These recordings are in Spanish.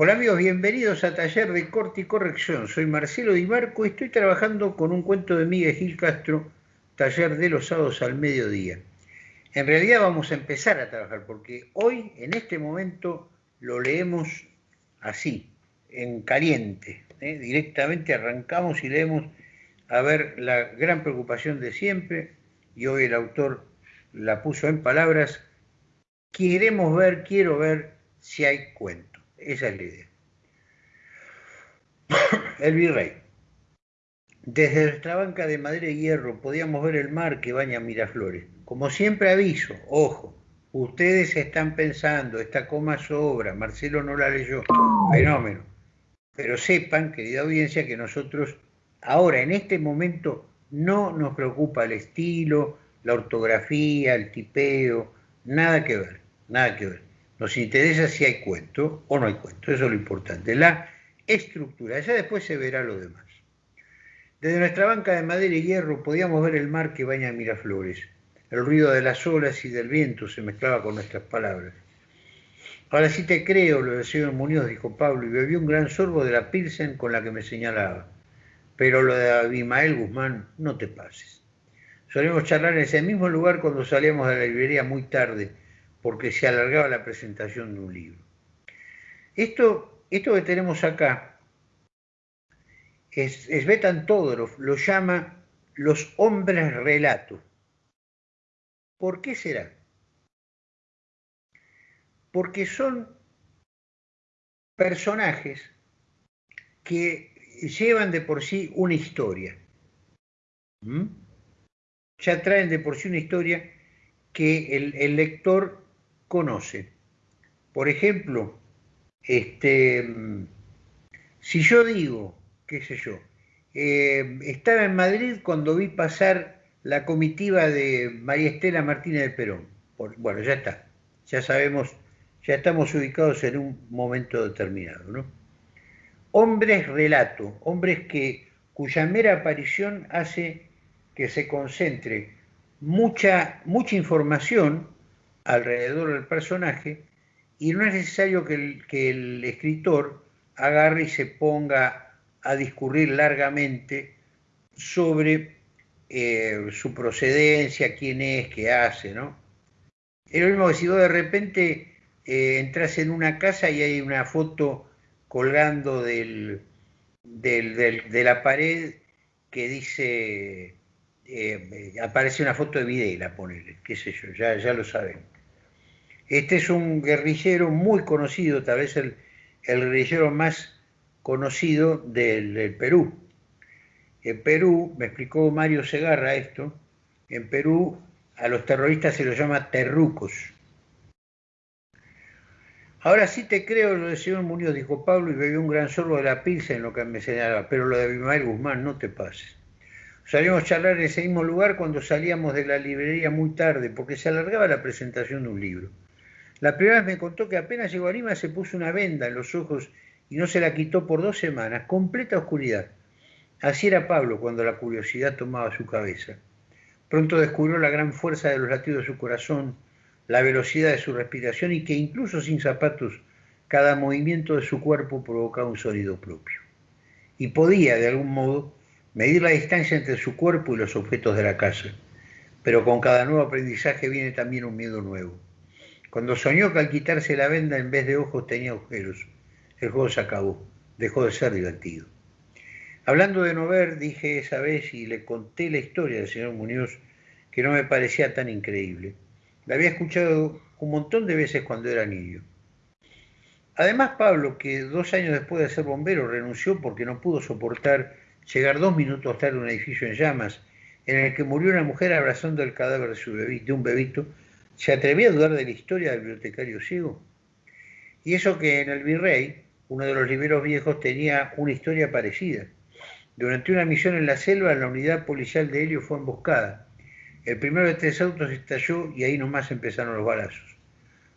Hola amigos, bienvenidos a Taller de Corte y Corrección. Soy Marcelo Di Marco y estoy trabajando con un cuento de Miguel Gil Castro, Taller de los sábados al mediodía. En realidad vamos a empezar a trabajar porque hoy, en este momento, lo leemos así, en caliente. ¿eh? Directamente arrancamos y leemos a ver la gran preocupación de siempre, y hoy el autor la puso en palabras, queremos ver, quiero ver si hay cuento. Esa es la idea. El virrey. Desde nuestra banca de madera y hierro podíamos ver el mar que baña Miraflores. Como siempre aviso, ojo, ustedes están pensando, esta coma sobra, Marcelo no la leyó, fenómeno. Pero sepan, querida audiencia, que nosotros ahora, en este momento, no nos preocupa el estilo, la ortografía, el tipeo, nada que ver, nada que ver. Nos interesa si hay cuento o no hay cuento, eso es lo importante. La estructura, ya después se verá lo demás. Desde nuestra banca de madera y hierro podíamos ver el mar que baña Miraflores. El ruido de las olas y del viento se mezclaba con nuestras palabras. Ahora sí te creo, lo del señor Muñoz, dijo Pablo, y bebió un gran sorbo de la Pilsen con la que me señalaba. Pero lo de Abimael Guzmán, no te pases. Solíamos charlar en ese mismo lugar cuando salíamos de la librería muy tarde, porque se alargaba la presentación de un libro. Esto, esto que tenemos acá es, es Betan Todorov, lo llama los hombres relato. ¿Por qué será? Porque son personajes que llevan de por sí una historia. ¿Mm? Ya traen de por sí una historia que el, el lector conoce. Por ejemplo, este, si yo digo, qué sé yo, eh, estaba en Madrid cuando vi pasar la comitiva de María Estela Martínez de Perón. bueno, ya está, ya sabemos, ya estamos ubicados en un momento determinado. ¿no? Hombres relato, hombres que, cuya mera aparición hace que se concentre mucha, mucha información alrededor del personaje y no es necesario que el, que el escritor agarre y se ponga a discurrir largamente sobre eh, su procedencia, quién es, qué hace, ¿no? Es lo mismo que si vos de repente eh, entras en una casa y hay una foto colgando del, de la pared que dice, eh, aparece una foto de Videla, ponele, qué sé yo, ya, ya lo saben. Este es un guerrillero muy conocido, tal vez el, guerrillero más conocido del, Perú. En Perú, me explicó Mario Segarra esto, en Perú a los terroristas se los llama terrucos. Ahora sí te creo lo del señor Muñoz, dijo Pablo, y bebió un gran sorbo de la pizza en lo que me señalaba, pero lo de Abimael Guzmán, no te pases. Salimos a charlar en ese mismo lugar cuando salíamos de la librería muy tarde, porque se alargaba la presentación de un libro. La primera vez me contó que apenas llegó a Lima se puso una venda en los ojos y no se la quitó por dos semanas, completa oscuridad. Así era Pablo cuando la curiosidad tomaba su cabeza. Pronto descubrió la gran fuerza de los latidos de su corazón, la velocidad de su respiración y que incluso sin zapatos cada movimiento de su cuerpo provocaba un sonido propio. Y podía, de algún modo, medir la distancia entre su cuerpo y los objetos de la casa. Pero con cada nuevo aprendizaje viene también un miedo nuevo. Cuando soñó que al quitarse la venda en vez de ojos tenía agujeros, el juego se acabó, dejó de ser divertido. Hablando de no ver, dije esa vez y le conté la historia del señor Muñoz, que no me parecía tan increíble. La había escuchado un montón de veces cuando era niño. Además, Pablo, que dos años después de ser bombero renunció porque no pudo soportar llegar dos minutos tarde a un edificio en llamas, en el que murió una mujer abrazando el cadáver de, su de un bebito, ¿Se atrevía a dudar de la historia del bibliotecario ciego? Y eso que en el Virrey, uno de los libreros viejos tenía una historia parecida. Durante una misión en la selva, la unidad policial de Helio fue emboscada. El primero de tres autos estalló y ahí nomás empezaron los balazos.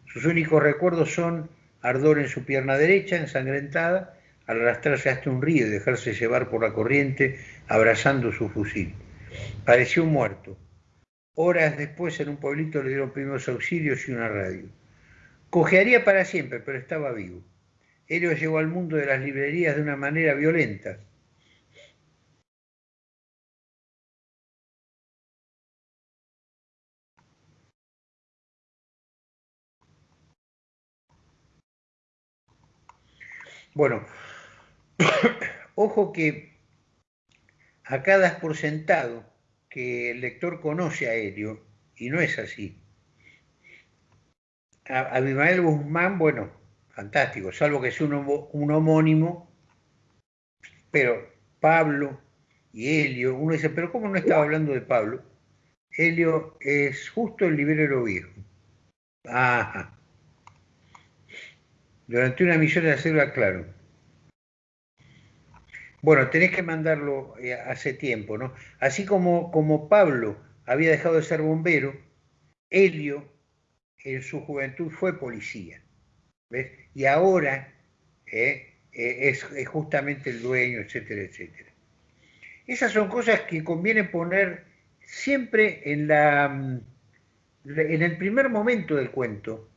Sus únicos recuerdos son ardor en su pierna derecha, ensangrentada, al arrastrarse hasta un río y dejarse llevar por la corriente, abrazando su fusil. Pareció muerto. Horas después en un pueblito le dieron primeros auxilios y una radio. Cojearía para siempre, pero estaba vivo. Helio llegó al mundo de las librerías de una manera violenta. Bueno, ojo que acá das por sentado que el lector conoce a Helio y no es así. A Guzmán, bueno, fantástico, salvo que sea un, homónimo, pero Pablo y Helio, uno dice, pero ¿cómo no estaba hablando de Pablo? Helio es justo el librero viejo. Ajá. Durante una misión de hacerlo claro. Bueno, tenés que mandarlo eh, hace tiempo, ¿no? Así como, como Pablo había dejado de ser bombero, Helio en su juventud fue policía. ¿ves? Y ahora eh, eh, es, justamente el dueño, etcétera, etcétera. Esas son cosas que conviene poner siempre en, la, mm, en el primer momento del cuento,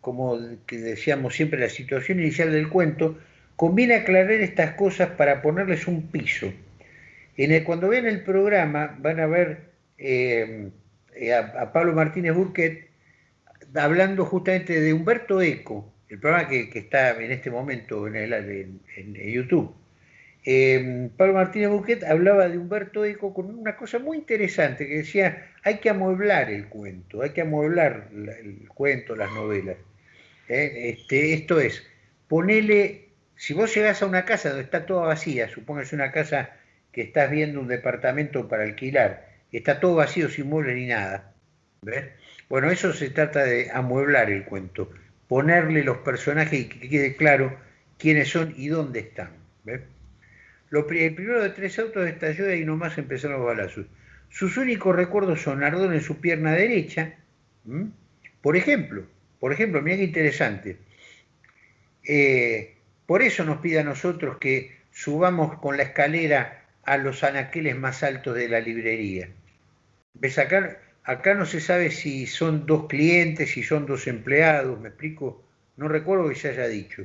como decíamos siempre, la situación inicial del cuento, Conviene aclarar estas cosas para ponerles un piso. En el, cuando vean el programa van a ver eh, eh, a, Pablo Martínez Burquet hablando justamente de Humberto Eco, el programa que, está en este momento en, YouTube. Eh, Pablo Martínez Burquet hablaba de Humberto Eco con una cosa muy interesante que decía, hay que amueblar el cuento, hay que amueblar el cuento, las novelas. Este, esto es, ponerle si vos llegás a una casa donde está toda vacía, supongas una casa que estás viendo un departamento para alquilar, está todo vacío sin muebles ni nada, ¿ves? Bueno, eso se trata de amueblar el cuento, ponerle los personajes y que quede claro quiénes son y dónde están. ¿ves? El primero de tres autos estalló y nomás empezaron los balazos. Sus únicos recuerdos son ardor en su pierna derecha. Por ejemplo, por ejemplo, mira interesante. Eh, por eso nos pide a nosotros que subamos con la escalera a los anaqueles más altos de la librería. ¿Ves acá? Acá no se sabe si son dos clientes, si son dos empleados, ¿me explico? No recuerdo que se haya dicho.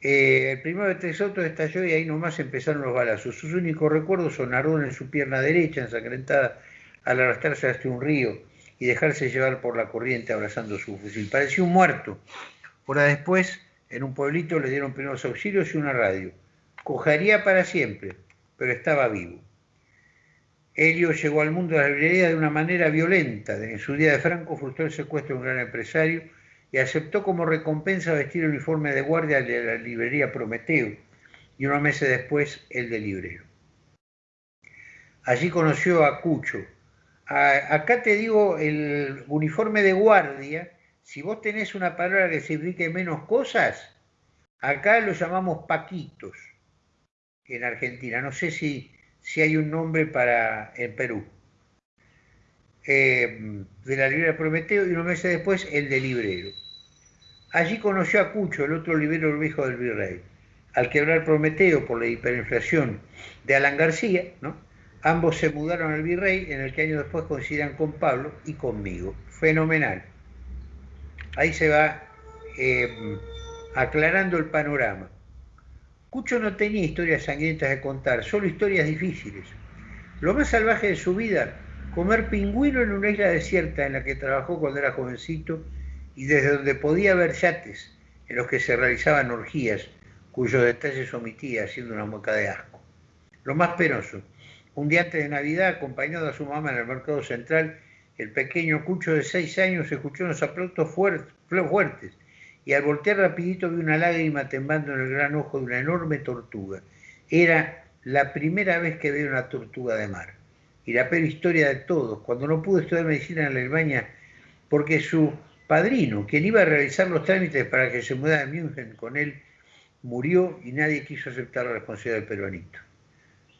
Eh, el primero de tres autos estalló y ahí nomás empezaron los balazos. Sus únicos recuerdos son ardor en su pierna derecha, ensangrentada al arrastrarse hasta un río y dejarse llevar por la corriente abrazando su fusil. Parecía un muerto. Hora después en un pueblito le dieron primeros auxilios y una radio. Cojaría para siempre, pero estaba vivo. Helio llegó al mundo de la librería de una manera violenta. En su día de Franco frustró el secuestro de un gran empresario y aceptó como recompensa vestir el uniforme de guardia de la librería Prometeo y unos meses después el de librero. Allí conoció a Cucho. acá te digo, el uniforme de guardia si vos tenés una palabra que signifique menos cosas, acá lo llamamos paquitos en Argentina. No sé si, si hay un nombre para en Perú. Eh, de la librería Prometeo y unos meses después el de librero. Allí conoció a Cucho, el otro librero viejo del virrey. Al quebrar Prometeo por la hiperinflación de Alan García, ¿no? ambos se mudaron al virrey, en el que años después coincidirán con Pablo y conmigo. Fenomenal ahí se va eh, aclarando el panorama. Cucho no tenía historias sangrientas de contar, solo historias difíciles. Lo más salvaje de su vida, comer pingüino en una isla desierta en la que trabajó cuando era jovencito y desde donde podía ver yates en los que se realizaban orgías, cuyos detalles omitía haciendo una mueca de asco. Lo más penoso, un día antes de Navidad, acompañado a su mamá en el mercado central, el pequeño Cucho de seis años escuchó unos aplausos fuertes y al voltear rapidito vio una lágrima temblando en el gran ojo de una enorme tortuga. Era la primera vez que veía una tortuga de mar. Y la peor historia de todos, cuando no pudo estudiar medicina en Alemania porque su padrino, quien iba a realizar los trámites para que se mudara a München con él, murió y nadie quiso aceptar la responsabilidad del peruanito.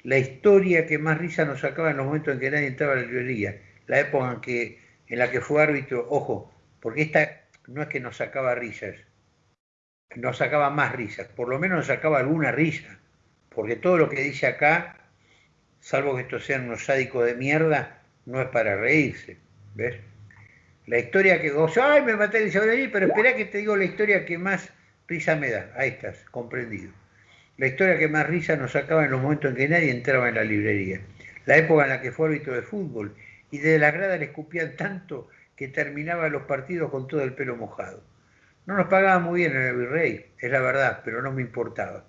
La historia que más risa nos sacaba en los momentos en que nadie entraba a la librería la época en, que, en la que fue árbitro, ojo, porque esta no es que nos sacaba risas, nos sacaba más risas, por lo menos nos sacaba alguna risa, porque todo lo que dice acá, salvo que estos sean unos sádicos de mierda, no es para reírse, ¿ves? La historia que gozo, ay, me maté el allí, pero espera que te digo la historia que más risa me da. Ahí estás, comprendido. La historia que más risa nos sacaba en los momentos en que nadie entraba en la librería. La época en la que fue árbitro de fútbol y desde la grada le escupían tanto que terminaba los partidos con todo el pelo mojado. No nos pagaba muy bien en el virrey, es la verdad, pero no me importaba.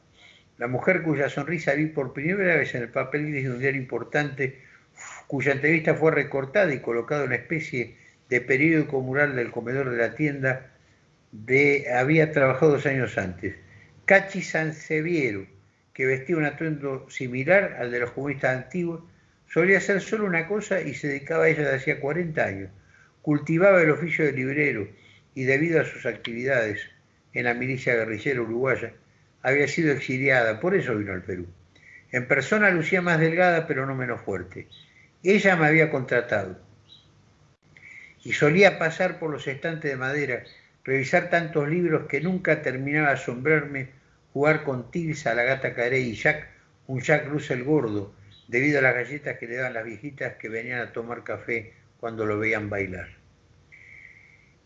La mujer cuya sonrisa vi por primera vez en el papel de un diario importante, cuya entrevista fue recortada y colocada en una especie de periódico mural del comedor de la tienda, de, había trabajado dos años antes. Cachi Sanseviero, que vestía un atuendo similar al de los comunistas antiguos, solía hacer solo una cosa y se dedicaba a ella desde hacía 40 años. Cultivaba el oficio de librero y debido a sus actividades en la milicia guerrillera uruguaya, había sido exiliada, por eso vino al Perú. En persona lucía más delgada, pero no menos fuerte. Ella me había contratado y solía pasar por los estantes de madera, revisar tantos libros que nunca terminaba de asombrarme jugar con Tilsa, la gata Carey y Jack, un Jack Russell gordo, debido a las galletas que le daban las viejitas que venían a tomar café cuando lo veían bailar.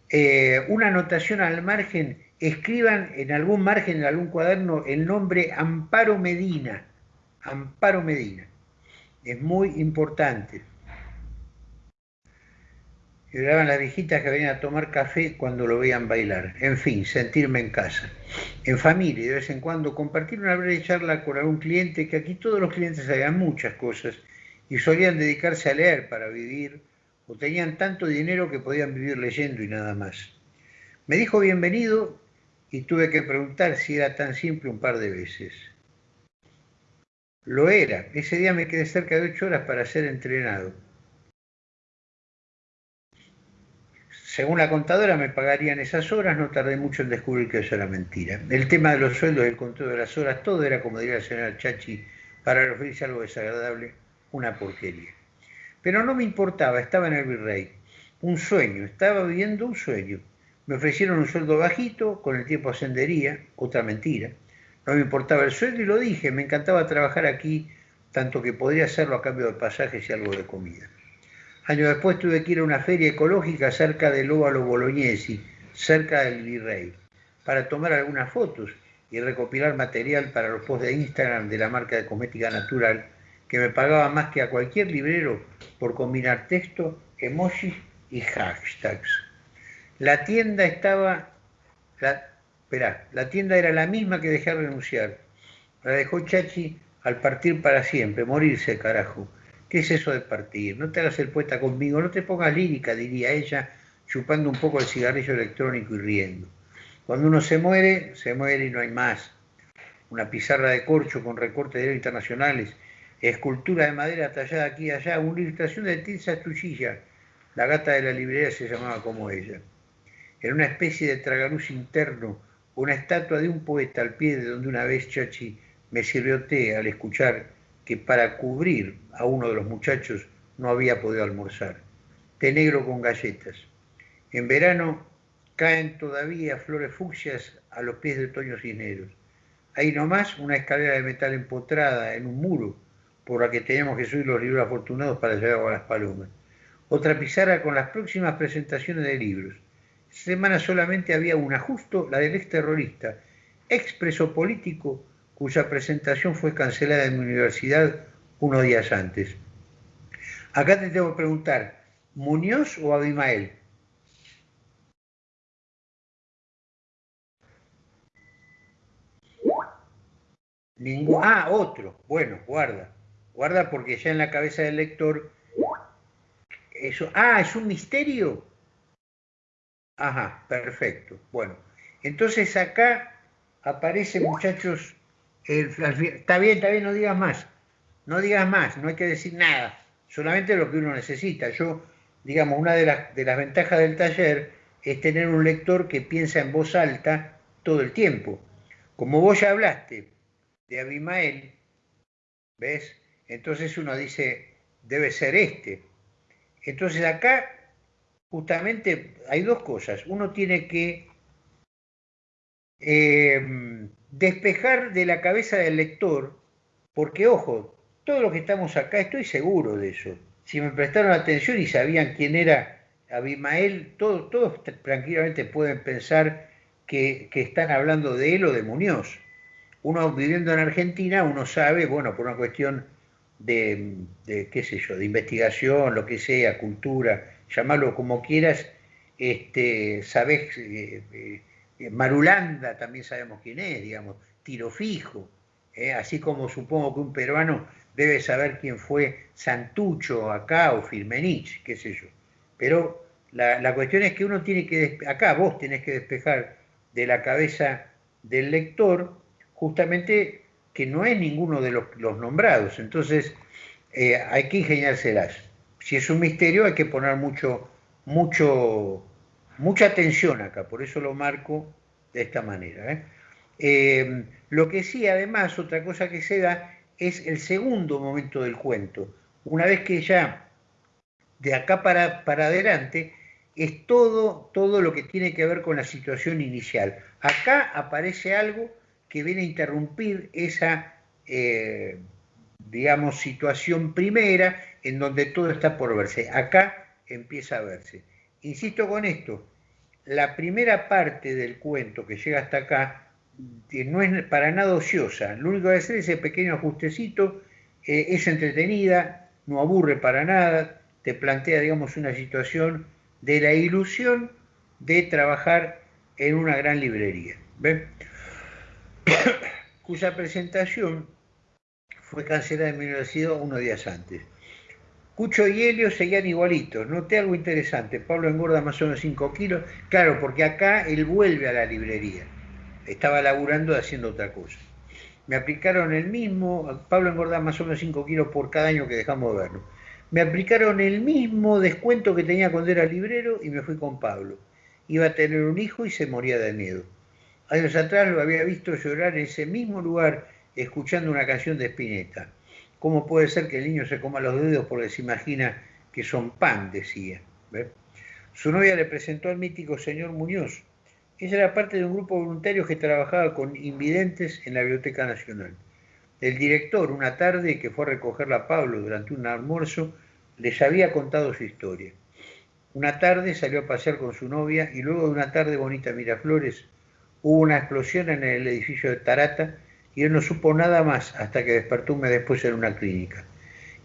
Eh, una anotación al margen escriban en algún margen, en algún cuaderno, el nombre Amparo Medina. Amparo Medina. Es muy importante. Lloraban las viejitas que venían a tomar café cuando lo veían bailar. En fin, sentirme en casa. En familia, de vez en cuando, compartir una breve charla con algún cliente, que aquí todos los clientes sabían muchas cosas y solían dedicarse a leer para vivir, o tenían tanto dinero que podían vivir leyendo y nada más. Me dijo bienvenido y tuve que preguntar si era tan simple un par de veces. Lo era. Ese día me quedé cerca de ocho horas para ser entrenado. Según la contadora me pagarían esas horas, no tardé mucho en descubrir que eso era mentira. El tema de los sueldos, el control de las horas, todo era, como diría el señor Chachi, para referirse a algo desagradable, una porquería. Pero no me importaba, estaba en el virrey. Un sueño, estaba viviendo un sueño. Me ofrecieron un sueldo bajito, con el tiempo ascendería, otra mentira. No me importaba el sueldo y lo dije, me encantaba trabajar aquí, tanto que podría hacerlo a cambio de pasajes y algo de comida. Años después tuve que ir a una feria ecológica cerca del Óvalo Bolognesi, cerca del Virrey, para tomar algunas fotos y recopilar material para los posts de Instagram de la marca de cosmética natural, que me pagaba más que a cualquier librero por combinar texto, emojis y hashtags. La tienda estaba, la, la tienda era la misma que dejé renunciar. La dejó Chachi al partir para siempre, morirse, carajo. ¿Qué es eso de partir? No te hagas el poeta conmigo, no te pongas lírica, diría ella, chupando un poco el cigarrillo electrónico y riendo. Cuando uno se muere, se muere y no hay más. Una pizarra de corcho con recortes de internacionales, escultura de madera tallada aquí y allá, una ilustración de Tilsa Estuchilla. La gata de la librería se llamaba como ella en una especie de tragaluz interno, una estatua de un poeta al pie de donde una vez Chachi me sirvió té al escuchar que para cubrir a uno de los muchachos no había podido almorzar. Té negro con galletas. En verano caen todavía flores fucsias a los pies de otoño cisneros. Ahí nomás una escalera de metal empotrada en un muro por la que teníamos que subir los libros afortunados para llevar a las palomas. Otra pizarra con las próximas presentaciones de libros semana solamente había una, justo la del exterrorista, expreso político, cuya presentación fue cancelada en mi universidad unos días antes. Acá te tengo que preguntar, ¿Muñoz o Abimael? Ningún, ah, otro. Bueno, guarda. Guarda porque ya en la cabeza del lector. Eso. Ah, es un misterio. Ajá, perfecto. Bueno, entonces acá aparece, muchachos, está bien, está bien, no digas más, no digas más, no hay que decir nada, solamente lo que uno necesita. Yo, digamos, una de las, ventajas del taller es tener un lector que piensa en voz alta todo el tiempo. Como vos ya hablaste de Abimael, ¿ves? Entonces uno dice, debe ser este. Entonces acá justamente hay dos cosas. Uno tiene que em, despejar de la cabeza del lector, porque ojo, todos los que estamos acá, estoy seguro de eso. Si me prestaron atención y sabían quién era Abimael, todos, todos tranquilamente pueden pensar que, están hablando de él o de Muñoz. Uno viviendo en Argentina, uno sabe, bueno, por una cuestión de, qué sé yo, de investigación, lo que sea, cultura, llamarlo como quieras, este, sabes, eh, eh, Marulanda también sabemos quién es, digamos, tiro fijo, eh, así como supongo que un peruano debe saber quién fue Santucho acá o Firmenich, qué sé yo. Pero la, cuestión es que uno tiene que, acá vos tenés que despejar de la cabeza del lector justamente que no es ninguno de los, nombrados. Entonces eh, hay que ingeniárselas. Si es un misterio hay que poner mucho, mucho, mucha atención acá, por eso lo marco de esta manera. ¿eh? Eh, lo que sí, además, otra cosa que se da es el segundo momento del cuento. Una vez que ya de acá para, para adelante es todo, todo lo que tiene que ver con la situación inicial. Acá aparece algo que viene a interrumpir esa, eh, digamos, situación primera en donde todo está por verse. Acá empieza a verse. Insisto con esto, la primera parte del cuento que llega hasta acá no es para nada ociosa. Lo único que hacer es ese pequeño ajustecito, eh, es entretenida, no aburre para nada, te plantea, digamos, una situación de la ilusión de trabajar en una gran librería, cuya presentación fue cancelada en mi universidad unos días antes. Cucho y Helio seguían igualitos. Noté algo interesante. Pablo engorda más o menos 5 kilos. Claro, porque acá él vuelve a la librería. Estaba laburando haciendo otra cosa. Me aplicaron el mismo. Pablo engorda más o menos 5 kilos por cada año que dejamos de verlo me aplicaron el mismo descuento que tenía cuando era librero y me fui con Pablo. Iba a tener un hijo y se moría de miedo. Años atrás lo había visto llorar en ese mismo lugar escuchando una canción de Spinetta. ¿Cómo puede ser que el niño se coma los dedos porque se imagina que son pan? decía. Su novia le presentó al mítico señor Muñoz. Ella era parte de un grupo de voluntarios que trabajaba con invidentes en la Biblioteca Nacional. El director, una tarde que fue a recogerla a Pablo durante un almuerzo, les había contado su historia. Una tarde salió a pasear con su novia y luego de una tarde bonita Miraflores hubo una explosión en el edificio de Tarata y él no supo nada más hasta que despertó un mes después en una clínica.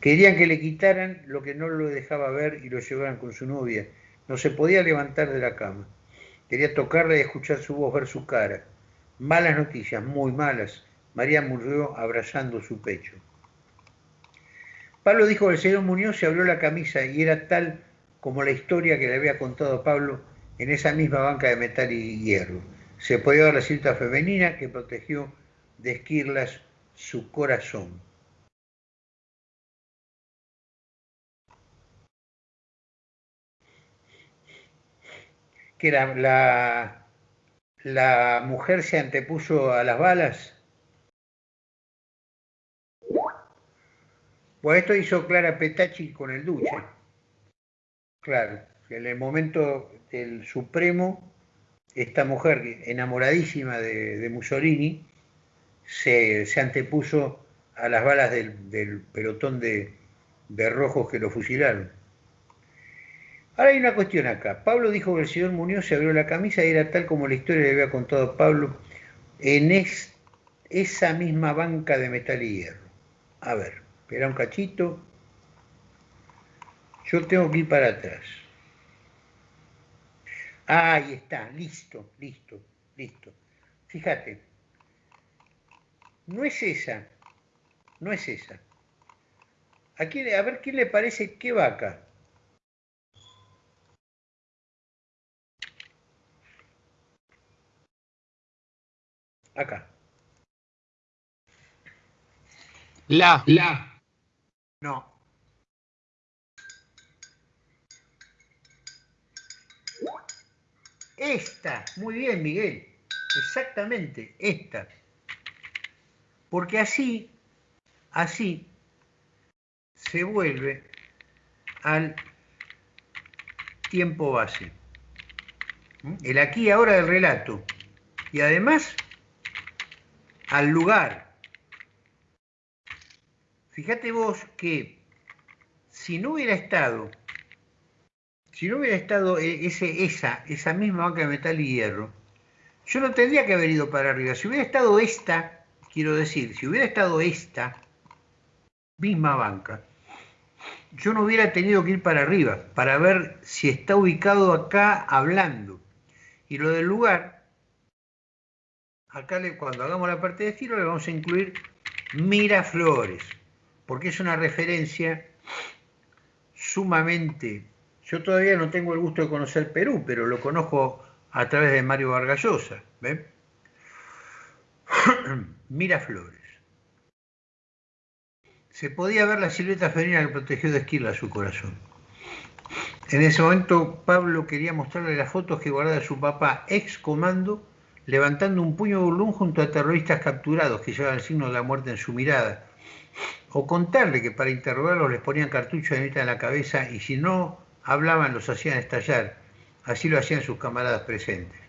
Querían que le quitaran lo que no lo dejaba ver y lo llevaran con su novia. No se podía levantar de la cama. Quería tocarle y escuchar su voz, ver su cara. Malas noticias, muy malas. María murió abrazando su pecho. Pablo dijo que el señor Muñoz se abrió la camisa y era tal como la historia que le había contado Pablo en esa misma banca de metal y hierro. Se podía ver la cinta femenina que protegió de esquirlas su corazón. Que la, la, mujer se antepuso a las balas Pues esto hizo Clara Petacci con el Duce. Claro, en el momento del Supremo, esta mujer enamoradísima de, Mussolini se, antepuso a las balas del, pelotón de, rojos que lo fusilaron. Ahora hay una cuestión acá. Pablo dijo que el señor Muñoz se abrió la camisa y era tal como la historia le había contado Pablo en esa misma banca de metal y hierro. A ver. Espera un cachito. Yo tengo que ir para atrás. Ahí está, listo, listo, listo. Fíjate, no es esa, no es esa. Aquí, a ver qué le parece qué vaca. Acá. La. La. No. Esta, muy bien Miguel, exactamente, esta. Porque así, así se vuelve al tiempo base. ¿Mm? El aquí y ahora del relato. Y además al lugar Fíjate vos que si no hubiera estado, si no hubiera estado eh, ese, esa, esa misma banca de metal y hierro, yo no tendría que haber ido para arriba. Si hubiera estado esta, quiero decir, si hubiera estado esta misma banca, yo no hubiera tenido que ir para arriba para ver si está ubicado acá hablando. Y lo del lugar, acá cuando hagamos la parte de estilo le vamos a incluir Miraflores, porque es una referencia sumamente... Yo todavía no tengo el gusto de conocer Perú, pero lo conozco a través de Mario Vargallosa. ¿ven? Miraflores. Se podía ver la silueta femenina que protegió de esquila su corazón. En ese momento Pablo quería mostrarle las fotos que guardaba su papá ex comando levantando un puño burlón junto a terroristas capturados que llevaban el signo de la muerte en su mirada, o contarle que para interrogarlos les ponían cartuchos de neta en la cabeza y si no hablaban los hacían estallar, así lo hacían sus camaradas presentes.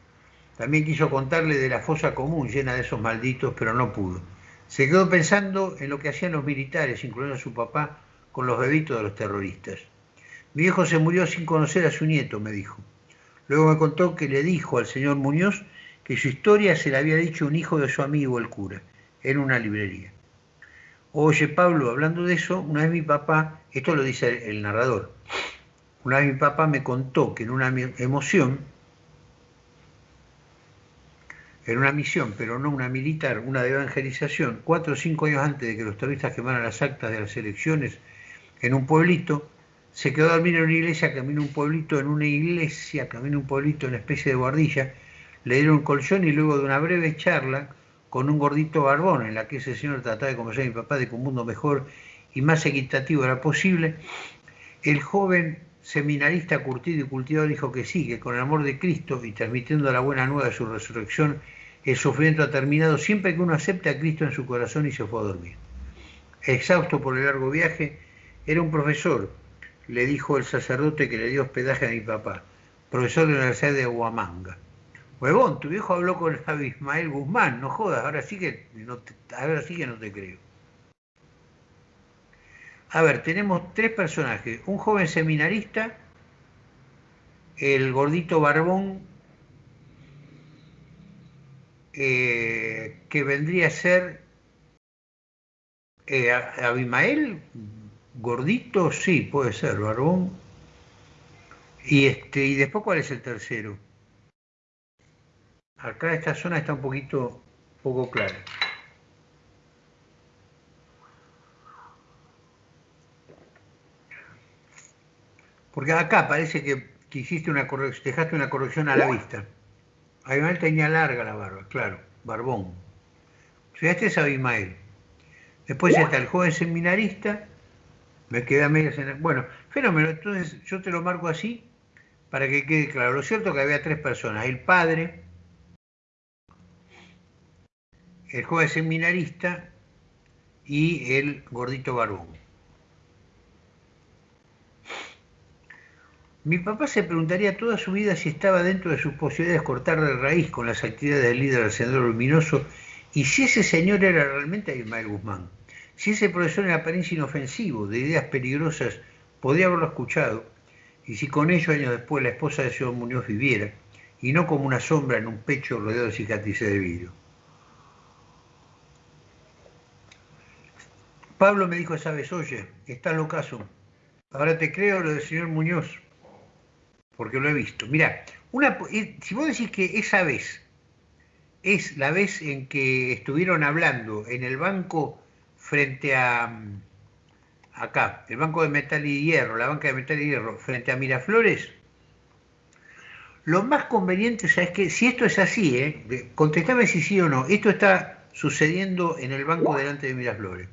También quiso contarle de la fosa común llena de esos malditos, pero no pudo. Se quedó pensando en lo que hacían los militares, incluyendo a su papá, con los bebitos de los terroristas. Mi hijo se murió sin conocer a su nieto, me dijo. Luego me contó que le dijo al señor Muñoz que su historia se la había dicho un hijo de su amigo el cura, en una librería. Oye, Pablo, hablando de eso, una vez mi papá, esto lo dice el narrador, una vez mi papá me contó que en una emoción en una misión, pero no una militar, una de evangelización, cuatro o cinco años antes de que los terroristas quemaran las actas de las elecciones en un pueblito, se quedó a dormir en una iglesia, camino un pueblito, en una iglesia, camino un pueblito, en una especie de guardilla, le dieron un colchón y luego de una breve charla con un gordito barbón en la que ese señor trataba de convencer a mi papá de que un mundo mejor y más equitativo era posible, el joven seminarista curtido y cultivado dijo que sí, que con el amor de Cristo y transmitiendo la buena nueva de su resurrección, el sufrimiento ha terminado siempre que uno acepta a Cristo en su corazón y se fue a dormir. Exhausto por el largo viaje, era un profesor, le dijo el sacerdote que le dio hospedaje a mi papá, profesor de la Universidad de Huamanga. Huevón, tu viejo habló con Ismael Guzmán, no jodas, ahora sí que ahora sí que no te creo. A ver, tenemos tres personajes, un joven seminarista, el gordito barbón eh, que vendría a ser eh, Abimael, gordito, sí, puede ser, barbón. Y, este, y después, ¿cuál es el tercero? Acá esta zona está un poquito poco clara. Porque acá parece que, hiciste una corrección, dejaste una corrección a la vista. Abimael tenía larga la barba, claro, barbón. este es Abimael. Después está el joven seminarista, me queda media en Bueno, fenómeno, entonces yo te lo marco así para que quede claro. Lo cierto es que había tres personas, el padre, el joven seminarista y el gordito barbón. Mi papá se preguntaría toda su vida si estaba dentro de sus posibilidades cortar de raíz con las actividades del líder del Sendero Luminoso y si ese señor era realmente Ismael Guzmán. Si ese profesor en apariencia inofensivo, de ideas peligrosas, podía haberlo escuchado, y si con ello años después la esposa de señor Muñoz viviera, y no como una sombra en un pecho rodeado de cicatrices de vidrio. Pablo me dijo esa vez, oye, estás locazo, ahora te creo lo del señor Muñoz, porque lo he visto. Mira, una, si vos decís que esa vez es la vez en que estuvieron hablando en el banco frente a mm, acá, el banco de metal y hierro, la banca de metal y hierro, frente a Miraflores, lo más conveniente es que si esto es así, ¿eh? contestame si sí o no, esto está sucediendo en el banco delante de Miraflores.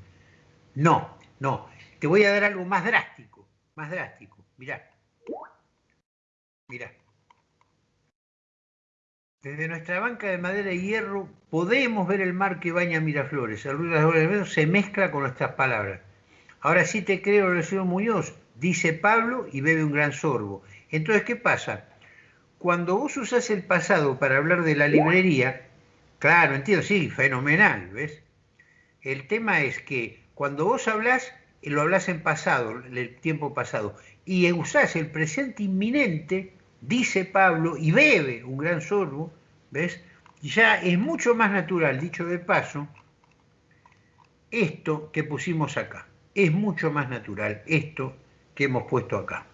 No, no, te voy a dar algo más drástico, más drástico, mirá. Mirá. Desde nuestra banca de madera y hierro podemos ver el mar que baña Miraflores. El ruido de las se mezcla con nuestras palabras. Ahora sí te creo, el señor Muñoz, dice Pablo y bebe un gran sorbo. Entonces, ¿qué pasa? Cuando vos usás el pasado para hablar de la librería, claro, entiendo, sí, fenomenal, ¿ves? El tema es que cuando vos hablás, lo hablas en pasado, el tiempo pasado. y usás el presente inminente, dice Pablo, y bebe un gran sorbo, ¿ves? Ya es mucho más natural, dicho de paso, esto que pusimos acá. Es mucho más natural esto que hemos puesto acá.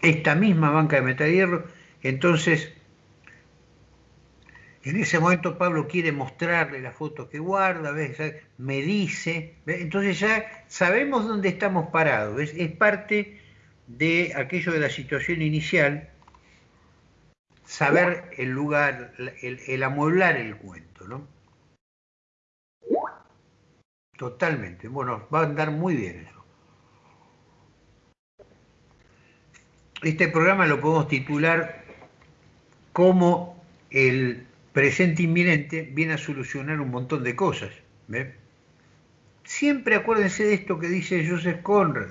Esta misma banca de metal hierro, entonces en ese momento Pablo quiere mostrarle la foto que guarda, me dice, entonces ya sabemos dónde estamos parados, es parte de aquello de la situación inicial, saber el lugar, el, amueblar el cuento, ¿no? Totalmente, bueno, va a andar muy bien eso. Este programa lo podemos titular como el presente inminente viene a solucionar un montón de cosas. Siempre acuérdense de esto que dice Joseph Conrad.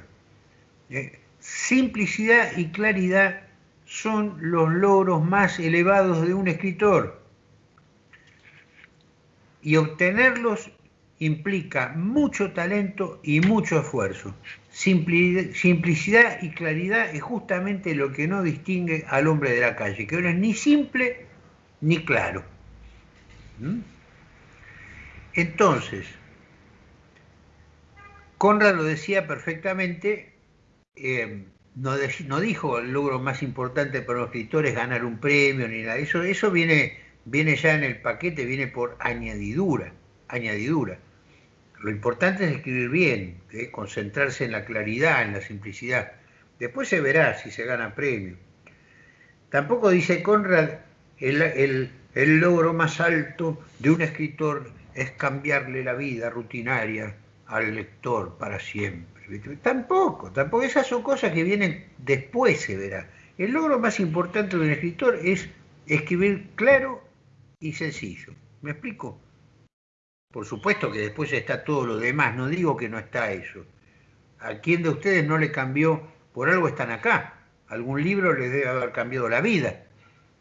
¿eh? Simplicidad y claridad son los logros más elevados de un escritor. Y obtenerlos implica mucho talento y mucho esfuerzo. Simplicidad y claridad es justamente lo que no distingue al hombre de la calle, que no es ni simple ni claro. ¿Mm? Entonces, Conrad lo decía perfectamente, eh, no, dijo el logro más importante para los escritores ganar un premio ni nada, eso, viene ya en el paquete, viene por añadidura, añadidura. Lo importante es escribir bien, ¿eh? concentrarse en la claridad, en la simplicidad. Después se verá si se gana premio. Tampoco dice Conrad el, logro más alto de un escritor es cambiarle la vida rutinaria al lector para siempre. Tampoco, tampoco. Esas son cosas que vienen después, se verá. El logro más importante de un escritor es escribir claro y sencillo. ¿Me explico? Por supuesto que después está todo lo demás, no digo que no está eso. ¿A quién de ustedes no le cambió? Por algo están acá. Algún libro les debe haber cambiado la vida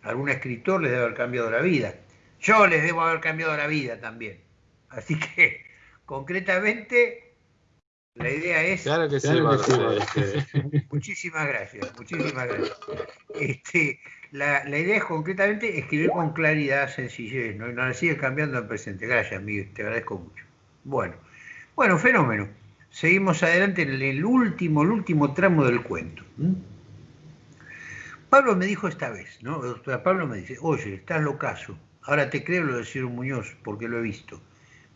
algún escritor les debe haber cambiado la vida. Yo les debo haber cambiado la vida también. Así que, concretamente, la idea es... Claro que sí, Muchísimas gracias, muchísimas gracias. Este, la, idea es concretamente escribir con claridad, sencillez, ¿no? Y no la sigue cambiando en presente. Gracias, Miguel, te agradezco mucho. Bueno, bueno, fenómeno. Seguimos adelante en el último, el último tramo del cuento. Pablo me dijo esta vez, ¿no? Pablo me dice, oye, estás locazo, ahora te creo lo de Ciro Muñoz, porque lo he visto,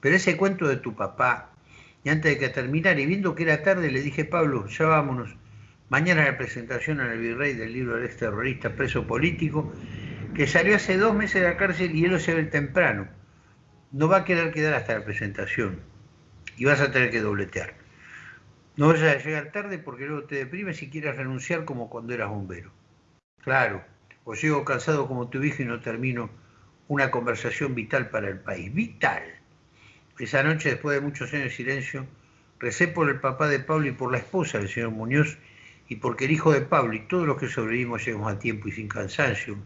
pero ese cuento de tu papá, y antes de que terminara, y viendo que era tarde, le dije, Pablo, ya vámonos, mañana la presentación en el virrey del libro del ex terrorista preso político, que salió hace dos meses de la cárcel y él lo se ve temprano. No va a querer quedar hasta la presentación y vas a tener que dobletear. No vayas a llegar tarde porque luego te deprimes si quieres renunciar como cuando eras bombero. Claro, o llego cansado como tu hijo y no termino una conversación vital para el país. Vital. Esa noche, después de muchos años de silencio, recé por el papá de Pablo y por la esposa del señor Muñoz y porque el hijo de Pablo y todos los que sobrevivimos llegamos a tiempo y sin cansancio.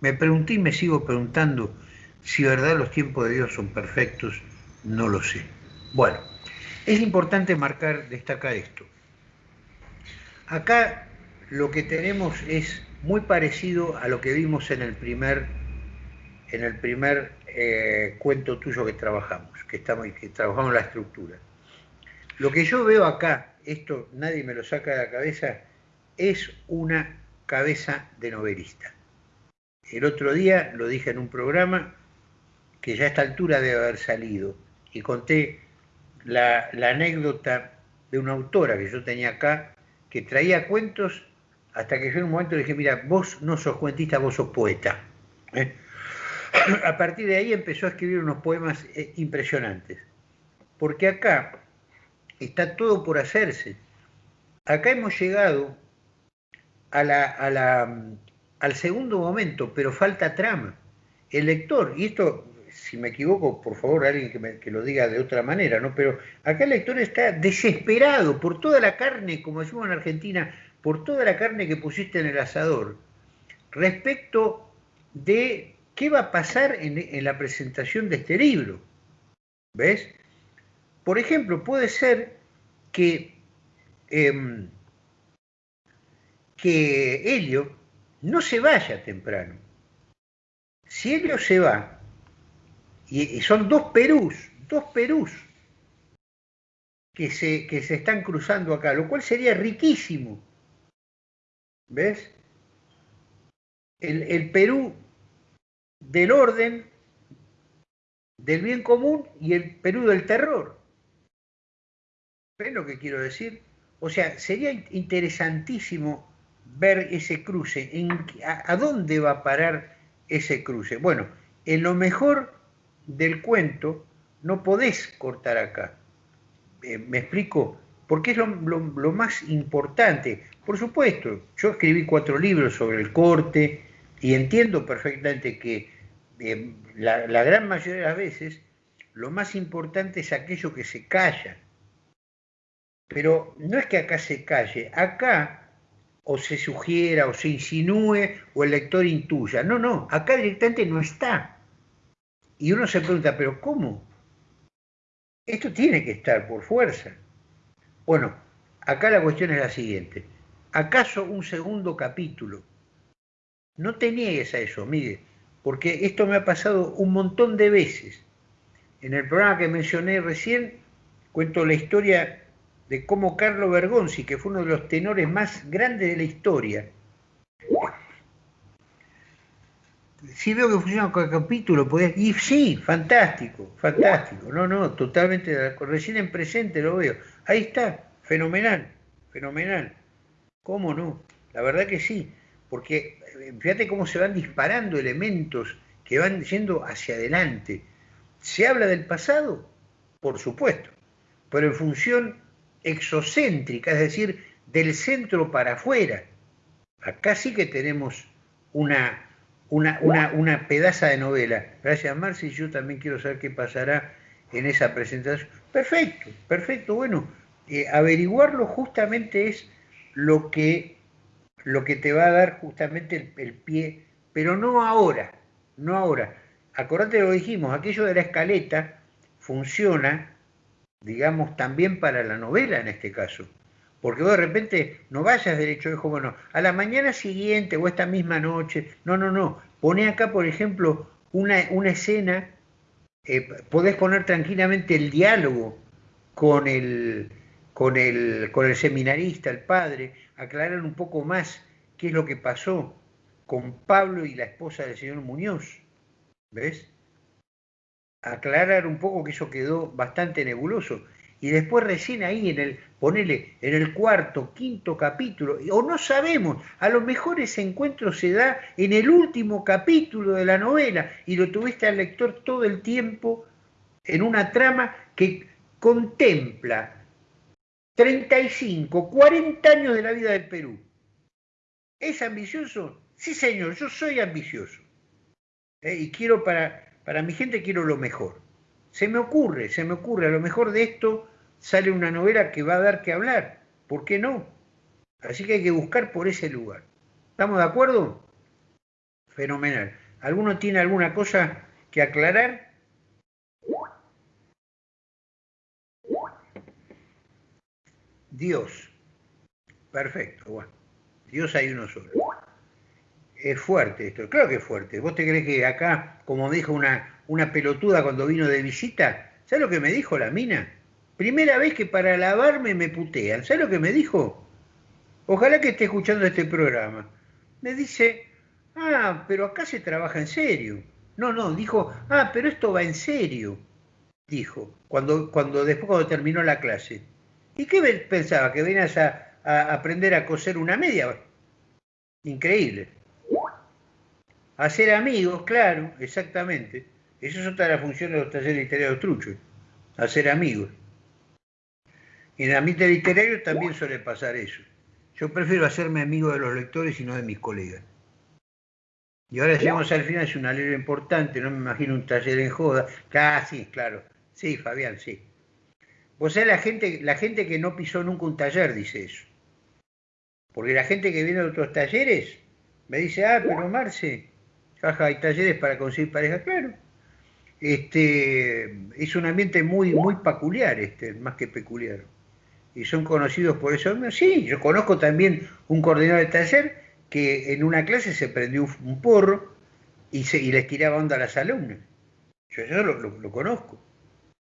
Me pregunté y me sigo preguntando si verdad los tiempos de Dios son perfectos, no lo sé. Bueno, es importante marcar, destacar esto. Acá lo que tenemos es muy parecido a lo que vimos en el primer, en el primer eh, cuento tuyo que trabajamos, que, estamos, que trabajamos la estructura. Lo que yo veo acá, esto nadie me lo saca de la cabeza, es una cabeza de novelista. El otro día lo dije en un programa que ya a esta altura debe haber salido y conté la, anécdota de una autora que yo tenía acá que traía cuentos hasta que yo en un momento dije, mira, vos no sos cuentista, vos sos poeta. ¿eh? A partir de ahí empezó a escribir unos poemas eh, impresionantes. Porque acá está todo por hacerse. Acá hemos llegado a la, al segundo momento, pero falta trama. El lector, y esto, si me equivoco, por favor, alguien que, que, lo diga de otra manera, ¿no? Pero acá el lector está desesperado por toda la carne, como decimos en Argentina, por toda la carne que pusiste en el asador respecto de qué va a pasar en, la presentación de este libro. ¿Ves? Por ejemplo, puede ser que em, que Helio no se vaya temprano. Si Helio se va, y, son dos Perús, dos Perús que se, que se están cruzando acá, lo cual sería riquísimo. ¿Ves? El, el Perú del orden, del bien común y el Perú del terror. ¿Ves lo que quiero decir? O sea, sería interesantísimo ver ese cruce, a, dónde va a parar ese cruce. Bueno, en lo mejor del cuento no podés cortar acá. Eh, ¿Me explico? Porque es lo, más importante. Por supuesto, yo escribí cuatro libros sobre el corte y entiendo perfectamente que eh, la, la gran mayoría de las veces lo más importante es aquello que se calla. Pero no es que acá se calle, acá o se sugiera o se insinúe o el lector intuya. No, no, acá directamente no está. Y uno se pregunta, pero ¿cómo? Esto tiene que estar por fuerza. Bueno, acá la cuestión es la siguiente. ¿Acaso un segundo capítulo? No te niegues a eso, Miguel, porque esto me ha pasado un montón de veces. En el programa que mencioné recién, cuento la historia de cómo Carlo Bergonzi, que fue uno de los tenores más grandes de la historia, si veo que funciona con el capítulo, podés, y sí, fantástico, fantástico, no, no, totalmente, recién en presente lo veo, ahí está, fenomenal, fenomenal, ¿cómo no? La verdad que sí, porque fíjate cómo se van disparando elementos que van yendo hacia adelante. ¿Se habla del pasado? Por supuesto, pero en función exocéntrica, es decir, del centro para afuera. Acá sí que tenemos una, una, una, pedaza de novela. Gracias, Marci. Yo también quiero saber qué pasará en esa presentación. Perfecto, perfecto. Bueno, eh, averiguarlo justamente es lo que, lo que te va a dar justamente el, pie, pero no ahora, no ahora. Acordate lo dijimos, aquello de la escaleta funciona digamos, también para la novela en este caso. Porque vos de repente no vayas derecho, es como no, a la mañana siguiente o esta misma noche, no, no, no, pone acá, por ejemplo, una, una escena, eh, podés poner tranquilamente el diálogo con el, con, el, con el seminarista, el padre, aclarar un poco más qué es lo que pasó con Pablo y la esposa del señor Muñoz, ¿ves? aclarar un poco que eso quedó bastante nebuloso. Y después recién ahí en el, ponele, en el cuarto, quinto capítulo, o no sabemos, a lo mejor ese encuentro se da en el último capítulo de la novela y lo tuviste al lector todo el tiempo en una trama que contempla 35, 40 años de la vida del Perú. ¿Es ambicioso? Sí, señor, yo soy ambicioso. Eh, y quiero para, para mi gente quiero lo mejor. Se me ocurre, se me ocurre, a lo mejor de esto sale una novela que va a dar que hablar. ¿Por qué no? Así que hay que buscar por ese lugar. ¿Estamos de acuerdo? Fenomenal. ¿Alguno tiene alguna cosa que aclarar? Dios. Perfecto, bueno. Dios hay uno solo es fuerte esto, claro que es fuerte. ¿Vos te crees que acá, como me dijo una, una pelotuda cuando vino de visita, ¿sabes lo que me dijo la mina? Primera vez que para lavarme me putean. ¿Sabes lo que me dijo? Ojalá que esté escuchando este programa. Me dice, ah, pero acá se trabaja en serio. No, no, dijo, ah, pero esto va en serio. Dijo, cuando, cuando después cuando terminó la clase. ¿Y qué pensaba? ¿Que venías a, aprender a coser una media? Increíble. Hacer amigos, claro, exactamente. Eso es otra de las funciones de los talleres literarios truchos, hacer amigos. Y en el ambiente literario también suele pasar eso. Yo prefiero hacerme amigo de los lectores y no de mis colegas. Y ahora llegamos al final, es una ley importante, no me imagino un taller en joda. Casi, claro. Sí, Fabián, sí. Vos sabés, la gente, la gente que no pisó nunca un taller dice eso. Porque la gente que viene de otros talleres me dice, ah, pero Marce, Jaja, hay talleres para conseguir pareja, claro. Este, es un ambiente muy, muy peculiar, este, más que peculiar. y son conocidos por eso. Sí, yo conozco también un coordinador de taller que en una clase se prendió un porro y, se, y les tiraba onda a las alumnas. Yo eso lo, conozco.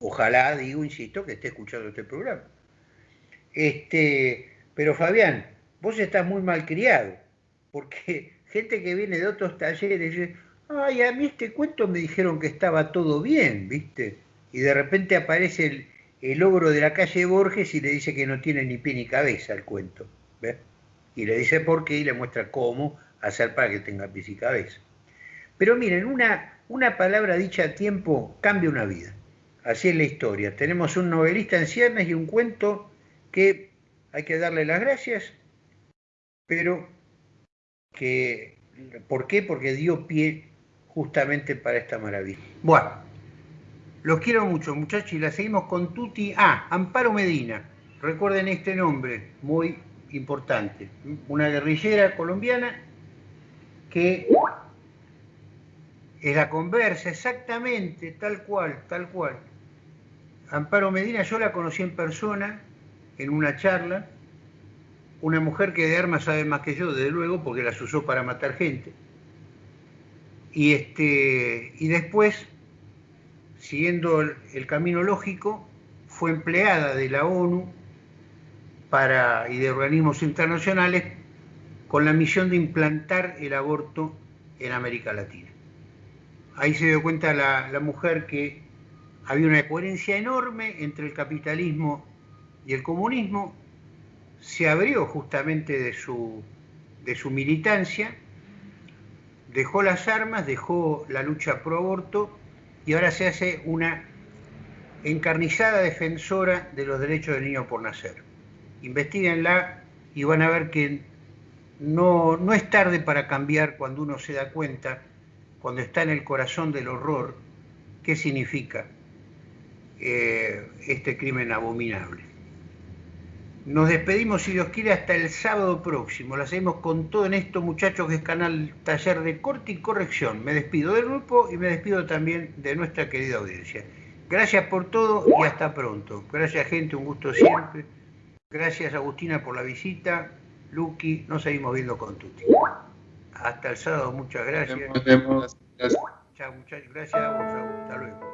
Ojalá, digo, insisto, que esté escuchando este programa. Este, pero Fabián, vos estás muy mal criado, porque gente que viene de otros talleres dice, ay, a mí este cuento me dijeron que estaba todo bien, ¿viste? Y de repente aparece el, el ogro de la calle Borges y le dice que no tiene ni pie ni cabeza el cuento. Y le dice por qué y le muestra cómo hacer para que tenga pies y cabeza. Pero miren, una, una palabra dicha a tiempo cambia una vida. Así es la historia. Tenemos un novelista en ciernes y un cuento que hay que darle las gracias, pero que, ¿por qué? Porque dio pie justamente para esta maravilla. Bueno, los quiero mucho, muchachos, y la seguimos con Tuti. Ah, Amparo Medina. Recuerden este nombre, muy importante. Una guerrillera colombiana que es la conversa, exactamente, tal cual, tal cual. Amparo Medina, yo la conocí en persona, en una charla, una mujer que de armas sabe más que yo, desde luego, porque las usó para matar gente. Y, este, y después, siguiendo el, camino lógico, fue empleada de la ONU para, y de organismos internacionales con la misión de implantar el aborto en América Latina ahí se dio cuenta la, mujer que había una coherencia enorme entre el capitalismo y el comunismo, se abrió justamente de su, de su militancia, dejó las armas, dejó la lucha pro aborto y ahora se hace una encarnizada defensora de los derechos del niño por nacer. Investíguenla y van a ver que no, no es tarde para cambiar cuando uno se da cuenta cuando está en el corazón del horror, ¿qué significa eh, este crimen abominable? Nos despedimos, si Dios quiere, hasta el sábado próximo. Lo hacemos con todo en esto, muchachos, que es canal Taller de Corte y Corrección. Me despido del grupo y me despido también de nuestra querida audiencia. Gracias por todo y hasta pronto. Gracias, gente, un gusto siempre. Gracias, Agustina, por la visita. Lucky, nos seguimos viendo con Tuti. Hasta el sábado, muchas gracias. Chao, muchachos. Gracias a vos, Hasta luego.